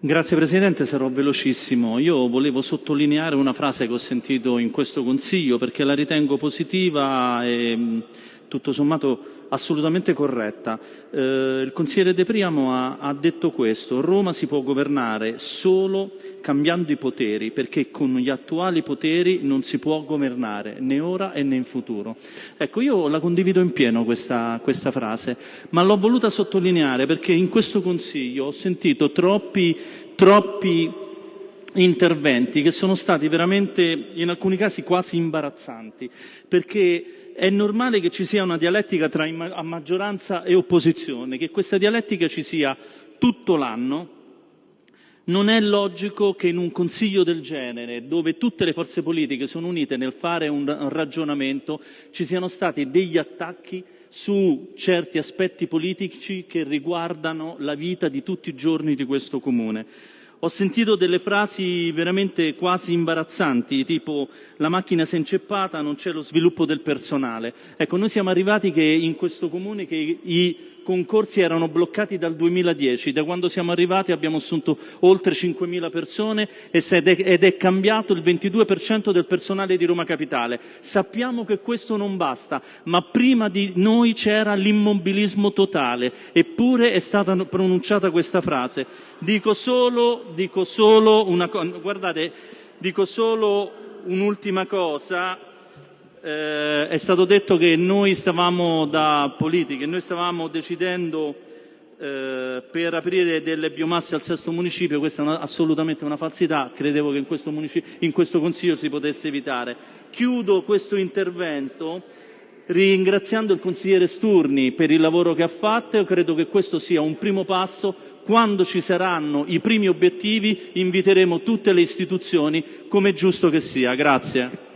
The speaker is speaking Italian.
Grazie Presidente, sarò velocissimo. Io volevo sottolineare una frase che ho sentito in questo Consiglio perché la ritengo positiva e tutto sommato assolutamente corretta. Eh, il consigliere De Priamo ha, ha, detto questo, Roma si può governare solo cambiando i poteri, perché con gli attuali poteri non si può governare né ora né in futuro. Ecco, io la condivido in pieno questa, questa frase, ma l'ho voluta sottolineare perché in questo Consiglio ho sentito troppi, troppi interventi che sono stati veramente, in alcuni casi, quasi imbarazzanti, perché è normale che ci sia una dialettica tra maggioranza e opposizione, che questa dialettica ci sia tutto l'anno. Non è logico che in un consiglio del genere, dove tutte le forze politiche sono unite nel fare un ragionamento, ci siano stati degli attacchi su certi aspetti politici che riguardano la vita di tutti i giorni di questo Comune. Ho sentito delle frasi veramente quasi imbarazzanti, tipo la macchina si è inceppata, non c'è lo sviluppo del personale. Ecco, noi siamo arrivati che in questo comune che i concorsi erano bloccati dal 2010, da quando siamo arrivati abbiamo assunto oltre 5.000 persone ed è cambiato il 22% del personale di Roma Capitale. Sappiamo che questo non basta, ma prima di noi c'era l'immobilismo totale, eppure è stata pronunciata questa frase. Dico solo, dico solo una cosa, guardate, dico solo un'ultima cosa, eh, è stato detto che noi stavamo da politiche, noi stavamo decidendo eh, per aprire delle biomasse al sesto municipio, questa è una, assolutamente una falsità, credevo che in questo, in questo Consiglio si potesse evitare. Chiudo questo intervento ringraziando il consigliere Sturni per il lavoro che ha fatto e credo che questo sia un primo passo. Quando ci saranno i primi obiettivi inviteremo tutte le istituzioni come è giusto che sia. Grazie.